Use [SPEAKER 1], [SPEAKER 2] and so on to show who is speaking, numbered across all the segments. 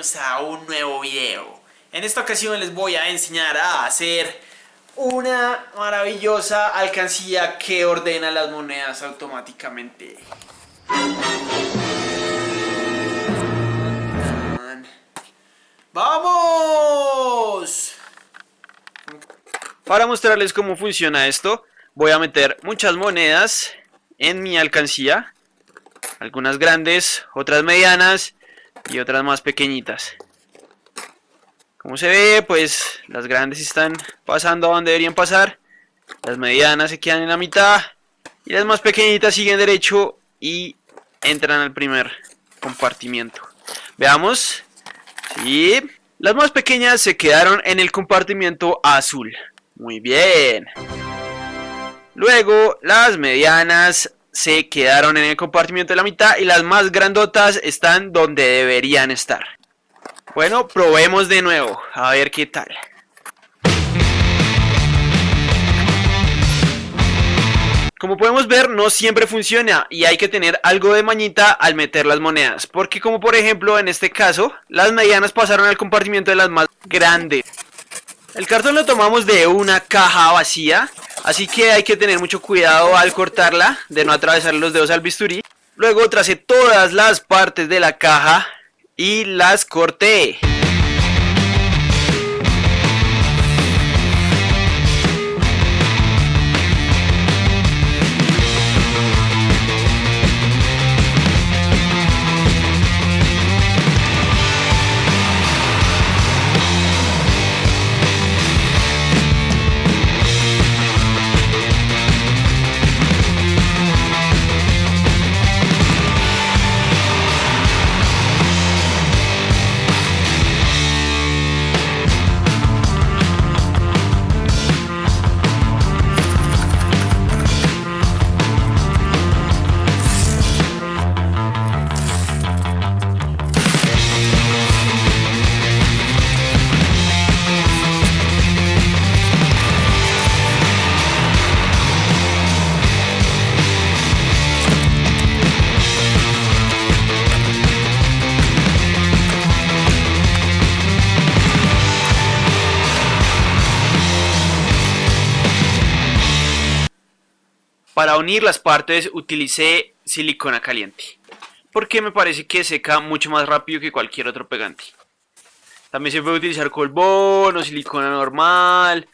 [SPEAKER 1] a un nuevo video. En esta ocasión les voy a enseñar a hacer una maravillosa alcancía que ordena las monedas automáticamente. ¡Vamos! Para mostrarles cómo funciona esto, voy a meter muchas monedas en mi alcancía. Algunas grandes, otras medianas y otras más pequeñitas. Como se ve, pues las grandes están pasando a donde deberían pasar. Las medianas se quedan en la mitad. Y las más pequeñitas siguen derecho y entran al primer compartimiento. Veamos. Sí. Las más pequeñas se quedaron en el compartimiento azul. Muy bien. Luego las medianas se quedaron en el compartimiento de la mitad y las más grandotas están donde deberían estar. Bueno, probemos de nuevo, a ver qué tal. Como podemos ver, no siempre funciona y hay que tener algo de mañita al meter las monedas. Porque como por ejemplo, en este caso, las medianas pasaron al compartimiento de las más grandes. El cartón lo tomamos de una caja vacía Así que hay que tener mucho cuidado al cortarla, de no atravesar los dedos al bisturí. Luego tracé todas las partes de la caja y las corté. Para unir las partes utilicé silicona caliente, porque me parece que seca mucho más rápido que cualquier otro pegante. También se puede utilizar colbón o silicona normal,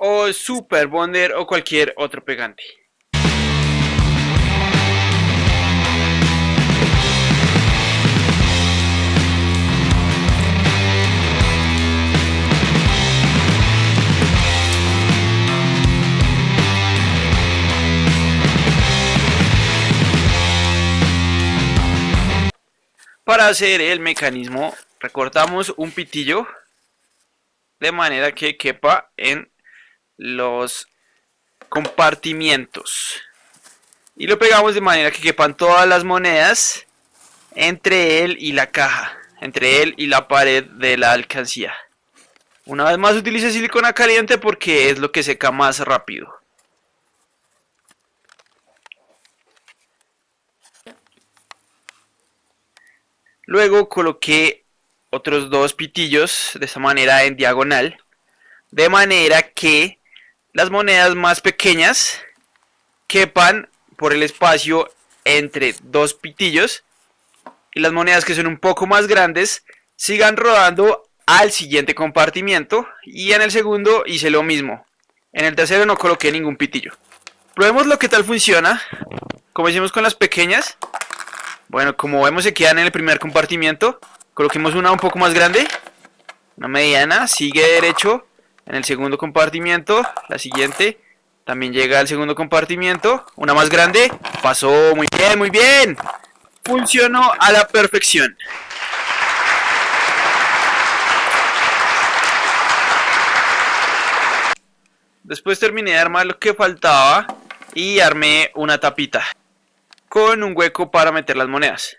[SPEAKER 1] o super bonder o cualquier otro pegante. Para hacer el mecanismo recortamos un pitillo de manera que quepa en los compartimientos y lo pegamos de manera que quepan todas las monedas entre él y la caja, entre él y la pared de la alcancía. Una vez más utilice silicona caliente porque es lo que seca más rápido. Luego coloqué otros dos pitillos de esta manera en diagonal. De manera que las monedas más pequeñas quepan por el espacio entre dos pitillos. Y las monedas que son un poco más grandes sigan rodando al siguiente compartimiento. Y en el segundo hice lo mismo. En el tercero no coloqué ningún pitillo. Probemos lo que tal funciona. Como hicimos con las pequeñas. Bueno, como vemos se quedan en el primer compartimiento. Coloquemos una un poco más grande. Una mediana. Sigue derecho en el segundo compartimiento. La siguiente también llega al segundo compartimiento. Una más grande. Pasó muy bien, muy bien. Funcionó a la perfección. Después terminé de armar lo que faltaba y armé una tapita con un hueco para meter las monedas.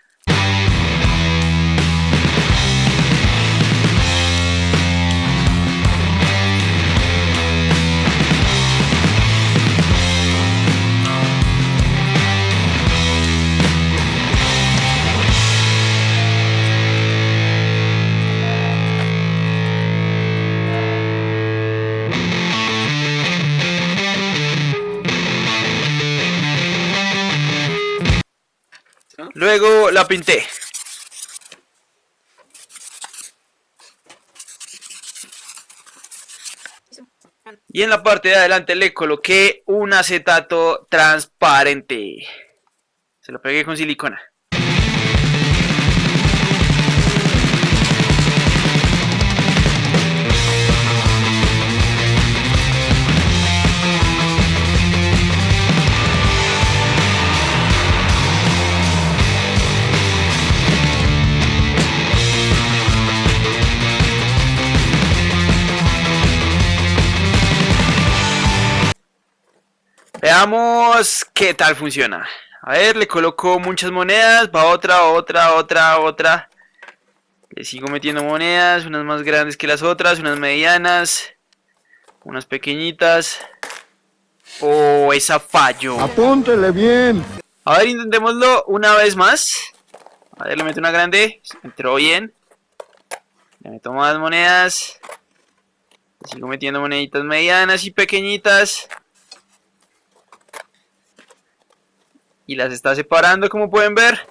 [SPEAKER 1] Luego la pinté. Y en la parte de adelante le coloqué un acetato transparente. Se lo pegué con silicona. Veamos qué tal funciona. A ver, le coloco muchas monedas, va otra, otra, otra, otra. Le sigo metiendo monedas, unas más grandes que las otras, unas medianas, unas pequeñitas. Oh, esa fallo.
[SPEAKER 2] Apúntele bien.
[SPEAKER 1] A ver, intentémoslo una vez más. A ver, le meto una grande, entró bien. Le meto más monedas. Le sigo metiendo moneditas medianas y pequeñitas. Y las está separando como pueden ver.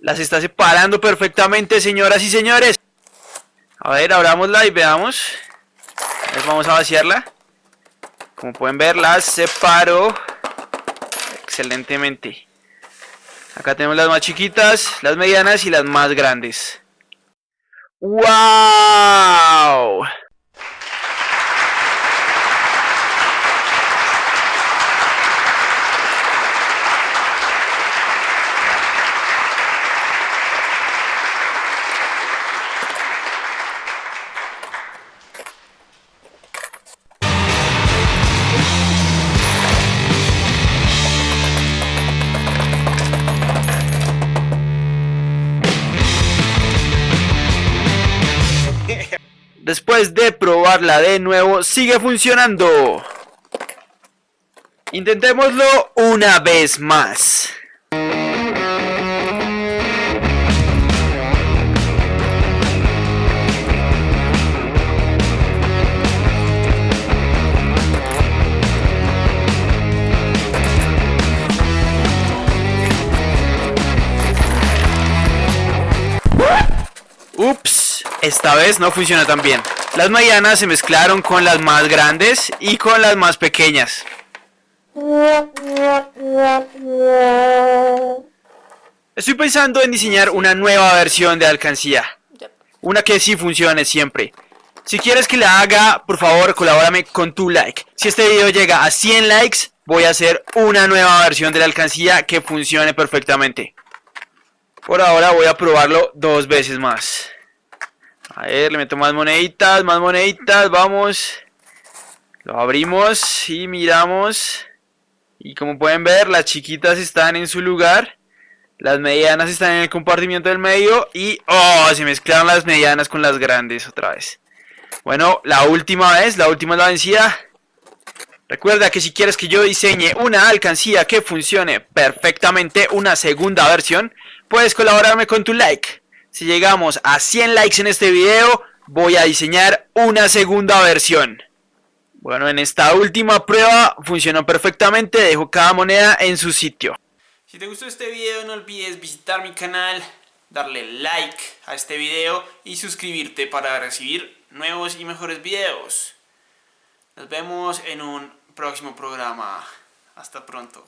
[SPEAKER 1] Las está separando perfectamente señoras y señores. A ver, abramosla y veamos. vamos a vaciarla. Como pueden ver, las separo excelentemente. Acá tenemos las más chiquitas, las medianas y las más grandes. ¡Wow! De probarla de nuevo, sigue funcionando. Intentémoslo una vez más. Ups. Esta vez no funciona tan bien. Las medianas se mezclaron con las más grandes y con las más pequeñas. Estoy pensando en diseñar una nueva versión de alcancía. Una que sí funcione siempre. Si quieres que la haga, por favor, colabórame con tu like. Si este video llega a 100 likes, voy a hacer una nueva versión de la alcancía que funcione perfectamente. Por ahora voy a probarlo dos veces más. A ver, le meto más moneditas, más moneditas, vamos. Lo abrimos y miramos. Y como pueden ver, las chiquitas están en su lugar. Las medianas están en el compartimiento del medio. Y, oh, se mezclaron las medianas con las grandes otra vez. Bueno, la última vez, la última es la vencida. Recuerda que si quieres que yo diseñe una alcancía que funcione perfectamente, una segunda versión, puedes colaborarme con tu like. Si llegamos a 100 likes en este video, voy a diseñar una segunda versión. Bueno, en esta última prueba funcionó perfectamente, dejo cada moneda en su sitio. Si te gustó este video no olvides visitar mi canal, darle like a este video y suscribirte para recibir nuevos y mejores videos. Nos vemos en un próximo programa. Hasta pronto.